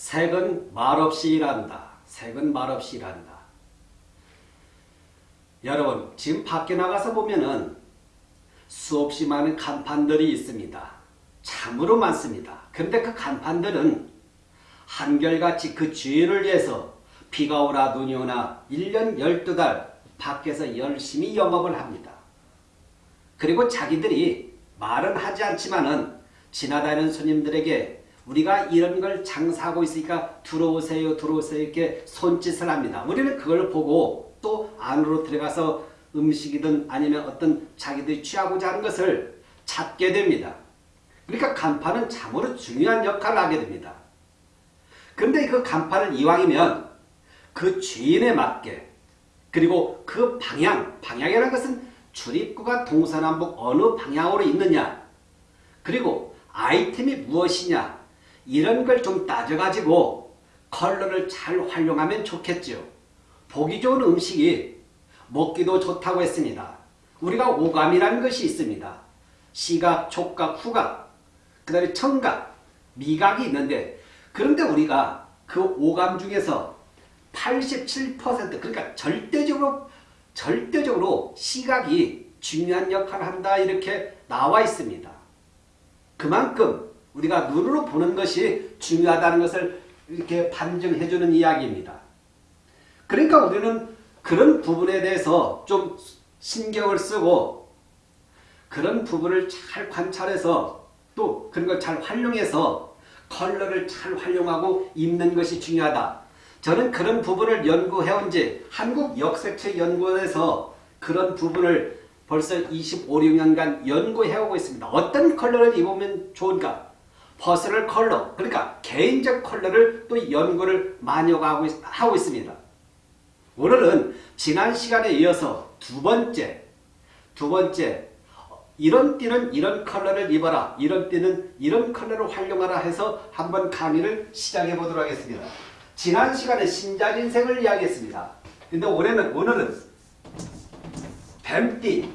색은 말없이 일한다. 색은 말없이 일한다. 여러분 지금 밖에 나가서 보면은 수없이 많은 간판들이 있습니다. 참으로 많습니다. 그런데 그 간판들은 한결같이 그 주인을 위해서 비가 오나 눈이 오나 1년 12달 밖에서 열심히 영업을 합니다. 그리고 자기들이 말은 하지 않지만은 지나다니는 손님들에게 우리가 이런 걸 장사하고 있으니까 들어오세요 들어오세요 이렇게 손짓을 합니다. 우리는 그걸 보고 또 안으로 들어가서 음식이든 아니면 어떤 자기들이 취하고자 하는 것을 찾게 됩니다. 그러니까 간판은 참으로 중요한 역할을 하게 됩니다. 그런데 그 간판을 이왕이면 그 주인에 맞게 그리고 그 방향, 방향이라는 것은 출입구가 동서남북 어느 방향으로 있느냐 그리고 아이템이 무엇이냐 이런 걸 좀 따져가지고 컬러를 잘 활용하면 좋겠죠. 보기 좋은 음식이 먹기도 좋다고 했습니다. 우리가 오감이라는 것이 있습니다. 시각, 촉각, 후각, 그 다음에 청각, 미각이 있는데 그런데 우리가 그 오감 중에서 87% 그러니까 절대적으로 절대적으로 시각이 중요한 역할을 한다 이렇게 나와 있습니다. 그만큼 우리가 눈으로 보는 것이 중요하다는 것을 이렇게 반증해 주는 이야기입니다. 그러니까 우리는 그런 부분에 대해서 좀 신경을 쓰고 그런 부분을 잘 관찰해서 또 그런 걸 잘 활용해서 컬러를 잘 활용하고 입는 것이 중요하다. 저는 그런 부분을 연구해온 지 한국 역색채 연구원에서 그런 부분을 벌써 25, 6년간 연구해오고 있습니다. 어떤 컬러를 입으면 좋은가? 퍼스널 컬러, 그러니까 개인적 컬러를 또 연구를 많이 하고 있습니다. 오늘은 지난 시간에 이어서 두 번째, 두 번째 이런 띠는 이런 컬러를 입어라. 이런 띠는 이런 컬러를 활용하라 해서 한번 강의를 시작해 보도록 하겠습니다. 지난 시간에 신자진색을 이야기했습니다. 근데 올해는 오늘은 뱀띠,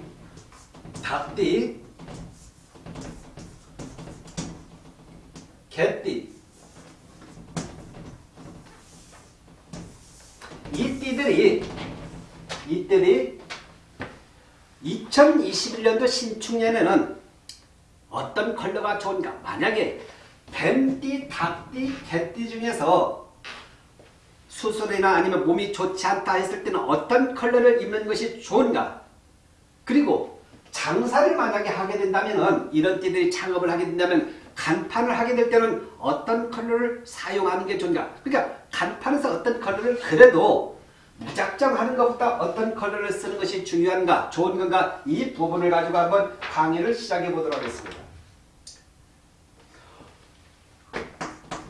닭띠, 개띠 이 띠들이 이 띠들이 2021년도 신축년에는 어떤 컬러가 좋은가? 만약에 뱀띠, 닭띠, 개띠 중에서 수술이나 아니면 몸이 좋지 않다 했을 때는 어떤 컬러를 입는 것이 좋은가? 그리고 장사를 만약에 하게 된다면 이런 띠들이 창업을 하게 된다면 간판을 하게 될 때는 어떤 컬러를 사용하는 게 좋은가 그러니까 간판에서 어떤 컬러를 그래도 무작정 하는 것보다 어떤 컬러를 쓰는 것이 중요한가 좋은 건가 이 부분을 가지고 한번 강의를 시작해 보도록 하겠습니다.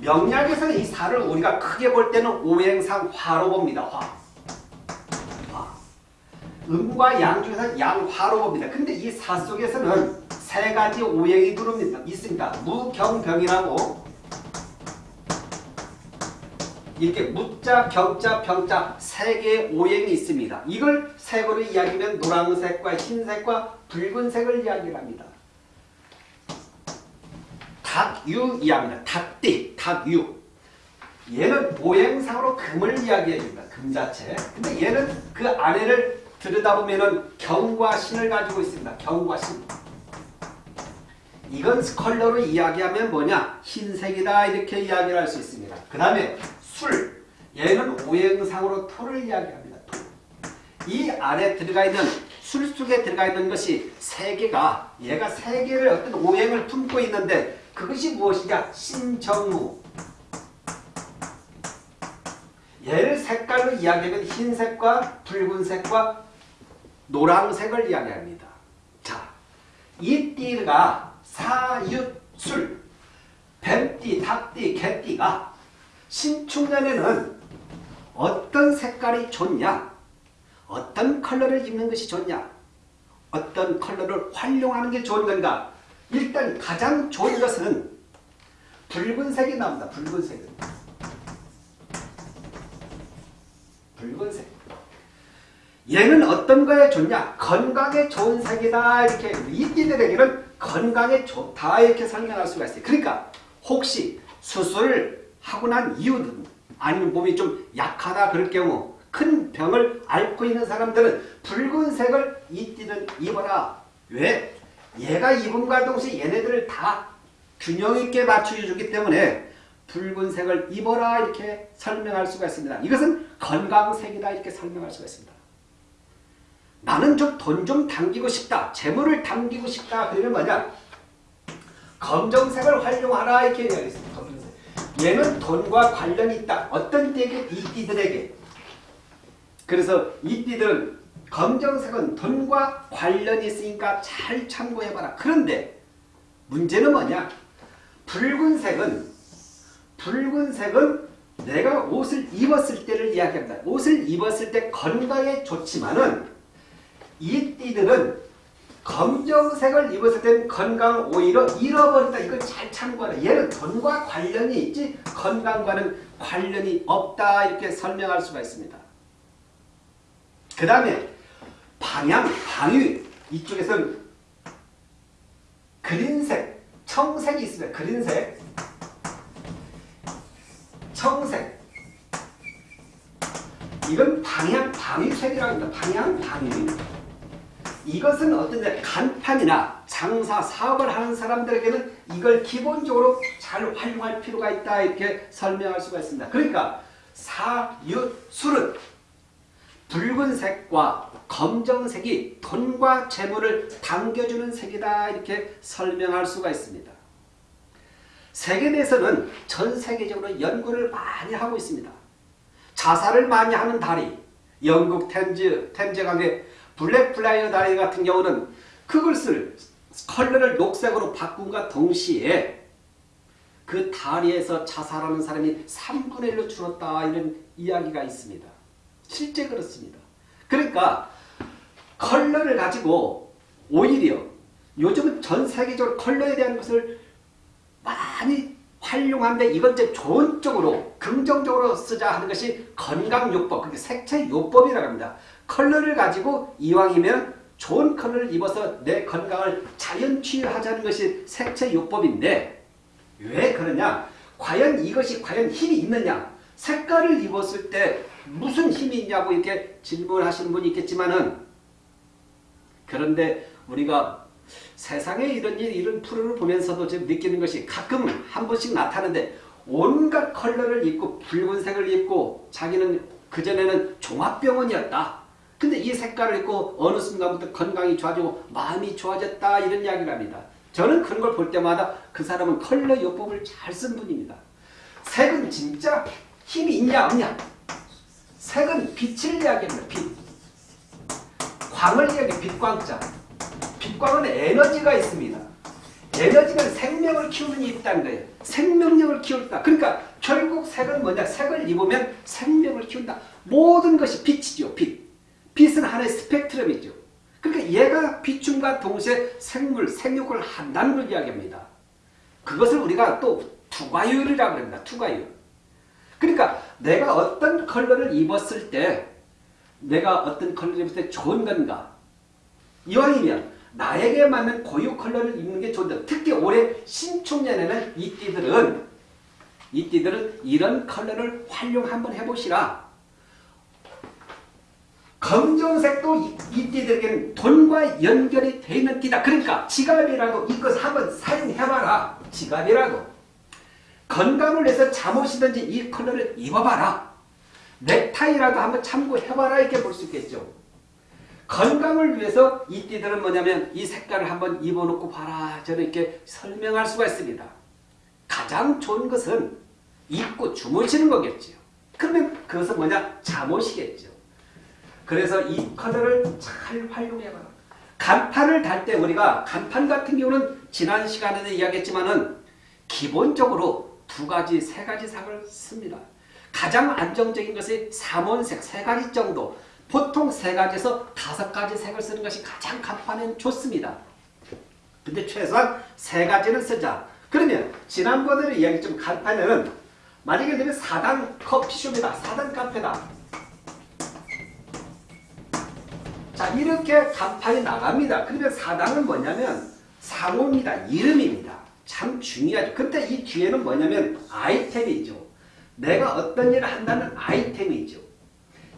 명리학에서는 이 사를 우리가 크게 볼 때는 오행상 화로 봅니다. 화. 화. 음과 양 중에서 양화로 봅니다. 근데 이 사 속에서는 세 가지 오행이 들어옵니다. 있습니다. 무경병이라고 이렇게 무자, 경자, 병자 세 개의 오행이 있습니다. 이걸 색으로 이야기하면 노란색과 흰색과 붉은색을 이야기를 합니다. 닭유 이야기합니다. 닭띠, 닭유. 얘는 오행상으로 금을 이야기해 줍니다. 금 자체. 근데 얘는 그 안에를 들여다보면 경과 신을 가지고 있습니다. 경과 신. 이건 컬러로 이야기하면 뭐냐? 흰색이다 이렇게 이야기를 할 수 있습니다. 그 다음에 술. 얘는 오행상으로 토를 이야기합니다. 토. 이 안에 들어가 있는 술 속에 들어가 있는 것이 세 개가 얘가 세 개를 어떤 오행을 품고 있는데 그것이 무엇이냐? 신정무. 얘를 색깔로 이야기하면 흰색과 붉은색과 노란색을 이야기합니다. 자, 이 띠가 사윳술, 뱀띠, 닭띠, 개띠가 신축년에는 어떤 색깔이 좋냐? 어떤 컬러를 입는 것이 좋냐? 어떤 컬러를 활용하는 게 좋은 건가? 일단 가장 좋은 것은 붉은색이 나옵니다. 붉은색은. 붉은색. 얘는 어떤 거에 좋냐? 건강에 좋은 색이다. 이렇게 이띠들에게는 건강에 좋다. 이렇게 설명할 수가 있어요. 그러니까 혹시 수술을 하고 난 이유는 아니면 몸이 좀 약하다 그럴 경우 큰 병을 앓고 있는 사람들은 붉은색을 이띠는 입어라. 왜? 얘가 입음과 동시에 얘네들을 다 균형 있게 맞춰주기 때문에 붉은색을 입어라 이렇게 설명할 수가 있습니다. 이것은 건강색이다 이렇게 설명할 수가 있습니다. 나는 좀돈좀 당기고 싶다. 재물을 당기고 싶다. 그러면 뭐냐? 검정색을 활용하라 이렇게 이야기했습니다. 검정색. 얘는 돈과 관련이 있다. 어떤 때에게 이 띠들에게. 그래서 이 띠들은 검정색은 돈과 관련이 있으니까 잘 참고해봐라. 그런데 문제는 뭐냐? 붉은색은 붉은색은 내가 옷을 입었을 때를 이야기합니다. 옷을 입었을 때 건강에 좋지만은 이 띠들은 검정색을 입었을 땐 건강 오히려 잃어버린다. 이걸 잘 참고하라. 얘는 돈과 관련이 있지 건강과는 관련이 없다. 이렇게 설명할 수가 있습니다. 그 다음에 방향, 방위 이쪽에서는 그린색, 청색이 있습니다. 그린색, 청색 이건 방향, 방위색이라고 합니다. 방향, 방위 이것은 어떤 간판이나 장사, 사업을 하는 사람들에게는 이걸 기본적으로 잘 활용할 필요가 있다 이렇게 설명할 수가 있습니다. 그러니까 사유술은 붉은색과 검정색이 돈과 재물을 당겨주는 색이다 이렇게 설명할 수가 있습니다. 색에 대해서는 전 세계적으로 연구를 많이 하고 있습니다. 자살을 많이 하는 다리, 영국 템즈, 템즈강의 블랙프라이어 다리 같은 경우는 그것을 컬러를 녹색으로 바꾼과 동시에 그 다리에서 자살하는 사람이 3분의 1로 줄었다 이런 이야기가 있습니다. 실제 그렇습니다. 그러니까 컬러를 가지고 오히려 요즘은 전 세계적으로 컬러에 대한 것을 많이 활용하는데 이건 이제 좋은 쪽으로 긍정적으로 쓰자 하는 것이 건강요법, 그게 색채요법이라고 합니다. 컬러를 가지고 이왕이면 좋은 컬러를 입어서 내 건강을 자연 치유하자는 것이 색채요법인데 왜 그러냐? 과연 이것이 과연 힘이 있느냐? 색깔을 입었을 때 무슨 힘이 있냐고 이렇게 질문하시는 분이 있겠지만은 그런데 우리가 세상에 이런 일, 이런 프로를 보면서도 지금 느끼는 것이 가끔 한 번씩 나타나는데 온갖 컬러를 입고 붉은색을 입고 자기는 그전에는 종합병원이었다. 근데 이 색깔을 입고 어느 순간부터 건강이 좋아지고 마음이 좋아졌다 이런 이야기를 합니다. 저는 그런 걸 볼 때마다 그 사람은 컬러 요법을 잘 쓴 분입니다. 색은 진짜 힘이 있냐 없냐 색은 빛을 이야기합니다. 빛. 광을 이야기 빛광자. 빛광은 에너지가 있습니다. 에너지가 생명을 키우는 게 있다는 거예요. 생명력을 키운다. 그러니까 결국 색은 뭐냐? 색을 입으면 생명을 키운다. 모든 것이 빛이죠. 빛. 빛은 하나의 스펙트럼이죠. 그러니까 얘가 비춤과 동시에 생물, 생육을 한다는 걸 이야기합니다. 그것을 우리가 또 투과율이라고 합니다. 투과율. 그러니까 내가 어떤 컬러를 입었을 때 내가 어떤 컬러를 입을 때 좋은 건가? 이왕이면 나에게 맞는 고유 컬러를 입는 게 좋다. 특히 올해 신축년에는 이 띠들은 이 띠들은 이런 컬러를 활용 한번 해보시라. 검정색도 이 띠들에게는 돈과 연결이 되어 있는 띠다. 그러니까 지갑이라고 이것 한번 사용해봐라. 지갑이라고. 건강을 위해서 잠옷이든지 이 컬러를 입어봐라. 넥타이라도 한번 참고해봐라 이렇게 볼 수 있겠죠. 건강을 위해서 이 띠들은 뭐냐면 이 색깔을 한번 입어놓고 봐라. 저는 이렇게 설명할 수가 있습니다. 가장 좋은 것은 입고 주무시는 거겠죠. 그러면 그것은 뭐냐? 잠옷이겠죠. 그래서 이 컬러를 잘 활용해봐라. 간판을 달 때 우리가 간판 같은 경우는 지난 시간에도 이야기했지만은 기본적으로 두 가지, 세 가지 색을 씁니다. 가장 안정적인 것이 삼원색 세 가지 정도 보통 세 가지에서 다섯 가지 색을 쓰는 것이 가장 간판엔 좋습니다. 근데 최소한 세 가지는 쓰자. 그러면 지난번에 이야기했지만 간판에는 만약에 되면 4단 커피숍이다. 4단 카페다. 자 이렇게 간판이 나갑니다. 그러면 4단은 뭐냐면 상호입니다. 이름입니다. 참 중요하죠. 근데 이 뒤에는 뭐냐면 아이템이죠. 내가 어떤 일을 한다는 아이템이죠.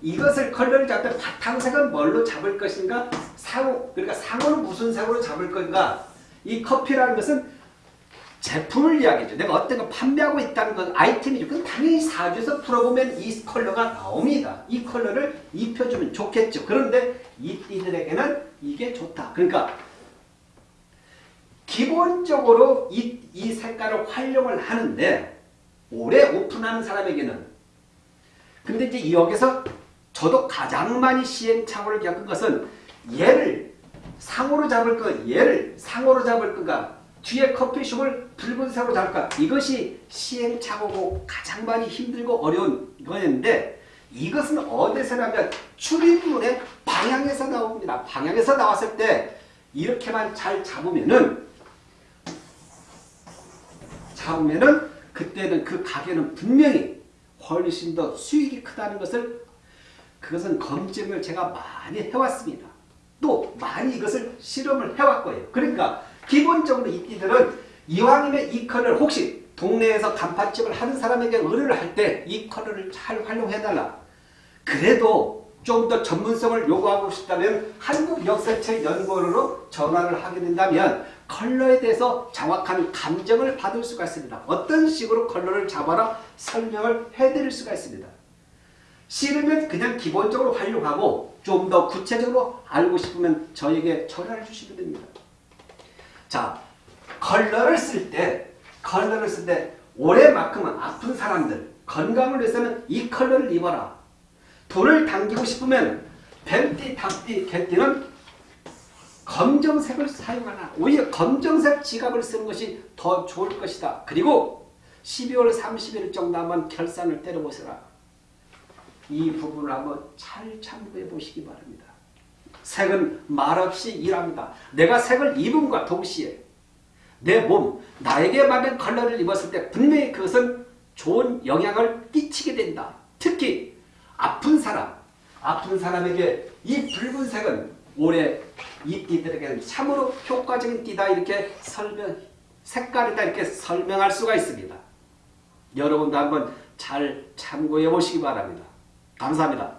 이것을 컬러를 때 바탕색은 뭘로 잡을 것인가? 상호, 그러니까 상호는 무슨 색으로 잡을 건가? 이 커피라는 것은 제품을 이야기죠. 내가 어떤 걸 판매하고 있다는 건 아이템이죠. 그럼 당연히 사주에서 풀어보면 이 컬러가 나옵니다. 이 컬러를 입혀주면 좋겠죠. 그런데 이 띠들에게는 이게 좋다. 그러니까 기본적으로 이, 이 색깔을 활용을 하는데 오래 오픈하는 사람에게는 근데 이제 여기서 저도 가장 많이 시행착오를 겪은 것은 얘를 상호로 잡을 거 얘를 상호로 잡을 거가 뒤에 커피숍을 붉은색으로 잡을까 이것이 시행착오고 가장 많이 힘들고 어려운 거였는데 이것은 어디서 나면 출입문의 방향에서 나옵니다. 방향에서 나왔을 때 이렇게만 잘 잡으면은 잡으면은 그때는 그 가게는 분명히 훨씬 더 수익이 크다는 것을 그것은 검증을 제가 많이 해왔습니다. 또 많이 이것을 실험을 해왔고요. 그러니까 기본적으로 이 띠들은 이왕이면 이 컬러를 혹시 동네에서 간판집을 하는 사람에게 의뢰를 할 때이 컬러를 잘 활용해달라. 그래도 좀 더 전문성을 요구하고 싶다면 한국역사책연구원으로 전화를 하게 된다면 컬러에 대해서 정확한 감정을 받을 수가 있습니다. 어떤 식으로 컬러를 잡아라 설명을 해드릴 수가 있습니다. 싫으면 그냥 기본적으로 활용하고 좀 더 구체적으로 알고 싶으면 저에게 전화를 주시면 됩니다. 자, 컬러를 쓸 때, 컬러를 쓸 때 올해만큼은 아픈 사람들, 건강을 위해서는 이 컬러를 입어라. 돈을 당기고 싶으면 뱀띠, 닭띠, 개띠는 검정색을 사용하라. 오히려 검정색 지갑을 쓰는 것이 더 좋을 것이다. 그리고 12월 30일 정도 한번 결산을 때려보시라. 이 부분을 한번 잘 참고해 보시기 바랍니다. 색은 말없이 일합니다. 내가 색을 입음과 동시에 내 몸, 나에게 맞는 컬러를 입었을 때 분명히 그것은 좋은 영향을 끼치게 된다. 특히 아픈 사람, 아픈 사람에게 이 붉은색은 올해 이 띠들에게는 참으로 효과적인 띠다 이렇게 설명, 색깔이다 이렇게 설명할 수가 있습니다. 여러분도 한번 잘 참고해 보시기 바랍니다. 감사합니다.